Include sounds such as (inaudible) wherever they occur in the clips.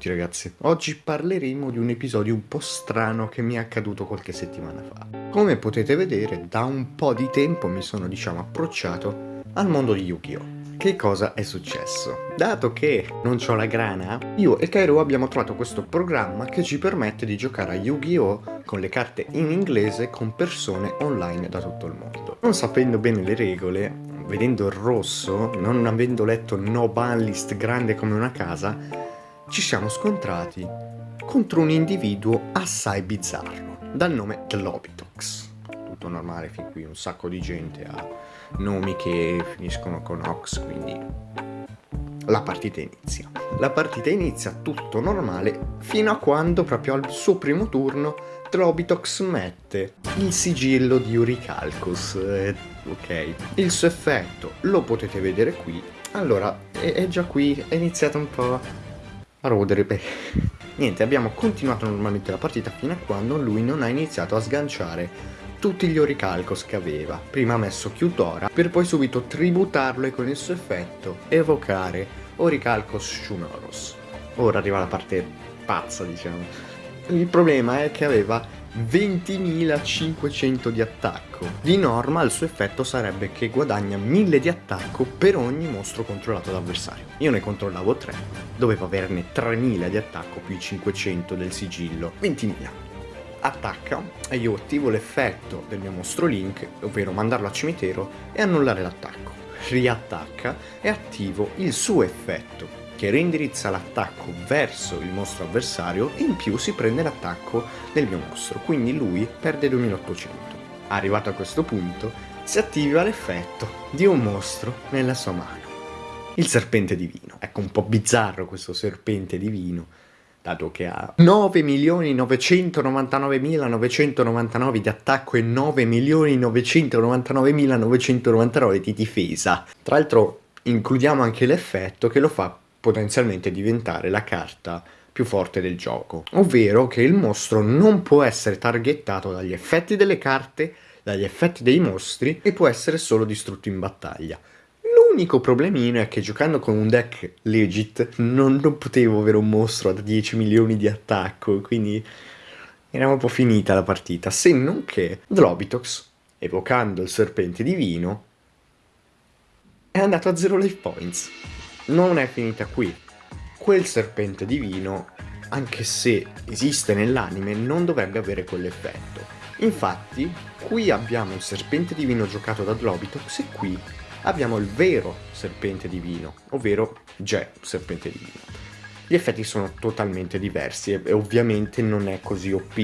tutti ragazzi, oggi parleremo di un episodio un po' strano che mi è accaduto qualche settimana fa. Come potete vedere, da un po' di tempo mi sono diciamo approcciato al mondo di Yu-Gi-Oh! Che cosa è successo? Dato che non ho la grana, io e Kairo abbiamo trovato questo programma che ci permette di giocare a Yu-Gi-Oh! con le carte in inglese con persone online da tutto il mondo. Non sapendo bene le regole, vedendo il rosso, non avendo letto no ban list grande come una casa, ci siamo scontrati contro un individuo assai bizzarro, dal nome Globitox. Tutto normale, fin qui un sacco di gente ha nomi che finiscono con Ox, quindi la partita inizia. La partita inizia tutto normale fino a quando proprio al suo primo turno Globitox mette il sigillo di Uricalcus. Eh, ok. Il suo effetto lo potete vedere qui. Allora, è, già qui, è iniziato un po' a rodere beh. Niente, abbiamo continuato normalmente la partita fino a quando lui non ha iniziato a sganciare tutti gli oricalcos che aveva. Prima ha messo Chiutora, per poi subito tributarlo e con il suo effetto evocare Oricalcos Shunoros. Ora arriva la parte pazza, diciamo. Il problema è che aveva 20.500 di attacco. Di norma il suo effetto sarebbe che guadagna 1000 di attacco per ogni mostro controllato dall'avversario. Io ne controllavo 3, dovevo averne 3000 di attacco più i 500 del sigillo, 20.000. Attacca e io attivo l'effetto del mio mostro Link, ovvero mandarlo al cimitero e annullare l'attacco. Riattacca e attivo il suo effetto, che reindirizza l'attacco verso il mostro avversario e in più si prende l'attacco del mio mostro, quindi lui perde 2800. Arrivato a questo punto, si attiva l'effetto di un mostro nella sua mano. Il serpente divino. Ecco, un po' bizzarro questo serpente divino, dato che ha 9.999.999 di attacco e 9.999.999 di difesa. Tra l'altro includiamo anche l'effetto che lo fa potenzialmente diventare la carta più forte del gioco, ovvero che il mostro non può essere targettato dagli effetti delle carte, dagli effetti dei mostri e può essere solo distrutto in battaglia. L'unico problemino è che giocando con un deck legit non, non potevo avere un mostro da 10 milioni di attacco, quindi era un po' finita la partita, se non che Drobitox, evocando il serpente divino, è andato a 0 life points non è finita qui. Quel serpente divino, anche se esiste nell'anime, non dovrebbe avere quell'effetto. Infatti, qui abbiamo il serpente divino giocato da Globitox e qui abbiamo il vero serpente divino, ovvero Ge, serpente divino. Gli effetti sono totalmente diversi e ovviamente non è così OP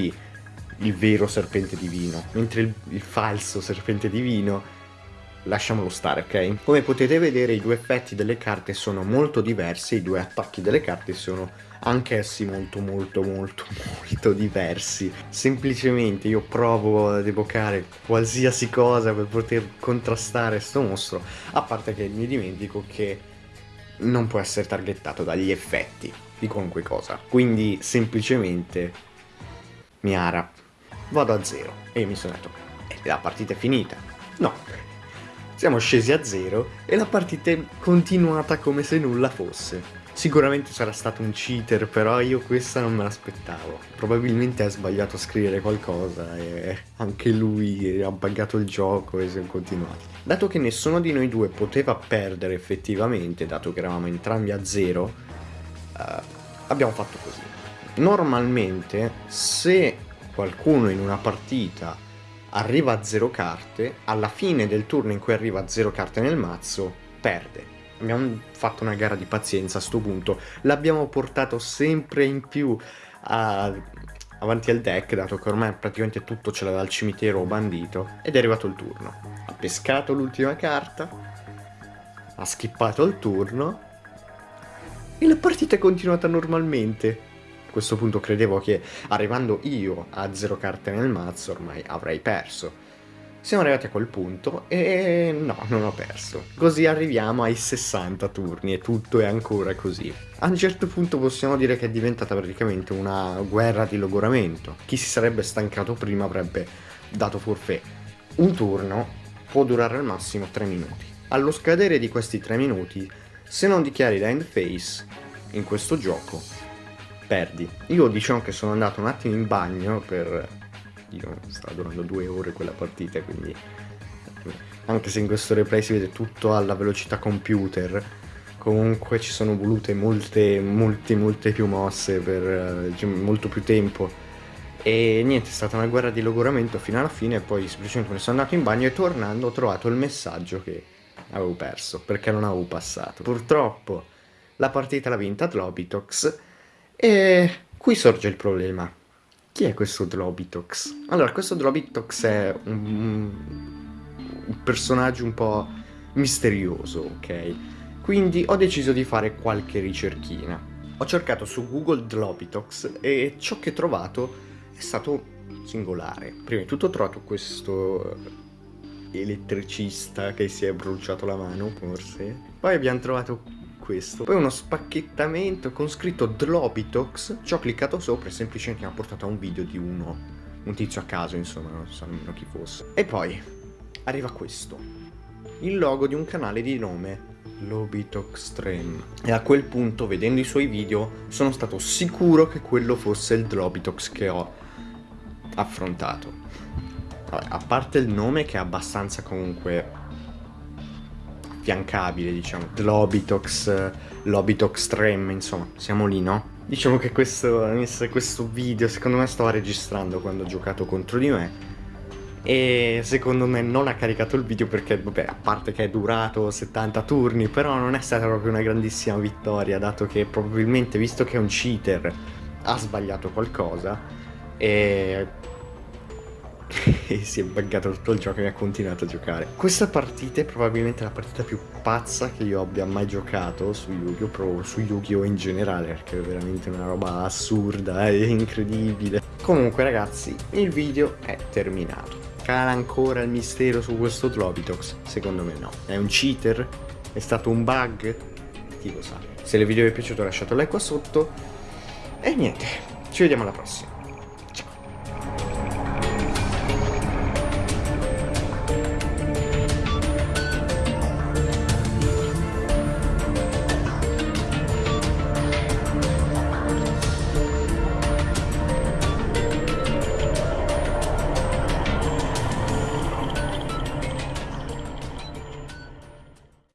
il vero serpente divino, mentre il, il falso serpente divino lasciamolo stare, ok? Come potete vedere i due effetti delle carte sono molto diversi, i due attacchi delle carte sono anch'essi molto molto molto (laughs) molto diversi. Semplicemente io provo ad evocare qualsiasi cosa per poter contrastare sto mostro, a parte che mi dimentico che non può essere targettato dagli effetti di qualunque cosa. Quindi semplicemente Miara, vado a zero e mi sono detto, eh, la partita è finita. No, siamo scesi a zero e la partita è continuata come se nulla fosse. Sicuramente sarà stato un cheater, però io questa non me l'aspettavo. Probabilmente ha sbagliato a scrivere qualcosa e anche lui ha buggato il gioco e siamo continuati. Dato che nessuno di noi due poteva perdere effettivamente, dato che eravamo entrambi a zero, uh, abbiamo fatto così. Normalmente, se qualcuno in una partita arriva a zero carte, alla fine del turno in cui arriva a zero carte nel mazzo, perde. Abbiamo fatto una gara di pazienza a sto punto, l'abbiamo portato sempre in più a... avanti al deck, dato che ormai praticamente tutto ce l'aveva al cimitero bandito, ed è arrivato il turno. Ha pescato l'ultima carta, ha skippato il turno, e la partita è continuata normalmente questo punto credevo che arrivando io a zero carte nel mazzo ormai avrei perso. Siamo arrivati a quel punto e no, non ho perso. Così arriviamo ai 60 turni e tutto è ancora così. A un certo punto possiamo dire che è diventata praticamente una guerra di logoramento. Chi si sarebbe stancato prima avrebbe dato forfè. Un turno può durare al massimo 3 minuti. Allo scadere di questi 3 minuti, se non dichiari l'end phase in questo gioco, perdi. Io diciamo che sono andato un attimo in bagno per... Io stava durando due ore quella partita, quindi... Anche se in questo replay si vede tutto alla velocità computer, comunque ci sono volute molte, molte, molte più mosse per uh, molto più tempo. E niente, è stata una guerra di logoramento fino alla fine, poi semplicemente me ne sono andato in bagno e tornando ho trovato il messaggio che avevo perso, perché non avevo passato. Purtroppo la partita l'ha vinta Globitox e qui sorge il problema. Chi è questo Drobitox? Allora, questo Drobitox è un, un personaggio un po' misterioso, ok? Quindi ho deciso di fare qualche ricerchina. Ho cercato su Google Drobitox e ciò che ho trovato è stato singolare. Prima di tutto ho trovato questo elettricista che si è bruciato la mano, forse. Poi abbiamo trovato questo. Poi uno spacchettamento con scritto Drobitox. Ci ho cliccato sopra e semplicemente mi ha portato a un video di uno, un tizio a caso, insomma, non so nemmeno chi fosse. E poi arriva questo. Il logo di un canale di nome Lobitox Stream. E a quel punto, vedendo i suoi video, sono stato sicuro che quello fosse il Drobitox che ho affrontato. A parte il nome che è abbastanza comunque affiancabile, diciamo. Lobitox, Lobitox Trem, insomma, siamo lì, no? Diciamo che questo, questo video secondo me stava registrando quando ho giocato contro di me e secondo me non ha caricato il video perché, vabbè, a parte che è durato 70 turni, però non è stata proprio una grandissima vittoria, dato che probabilmente, visto che è un cheater, ha sbagliato qualcosa e (laughs) e si è buggato tutto il gioco e ha continuato a giocare. Questa partita è probabilmente la partita più pazza che io abbia mai giocato su Yu-Gi-Oh! su Yu-Gi-Oh! in generale, perché è veramente una roba assurda (laughs) e incredibile. Comunque ragazzi, il video è terminato. Cala ancora il mistero su questo Globitox? Secondo me no. È un cheater? È stato un bug? Chi lo sa. Se il video vi è piaciuto lasciate un like qua sotto. E niente, ci vediamo alla prossima.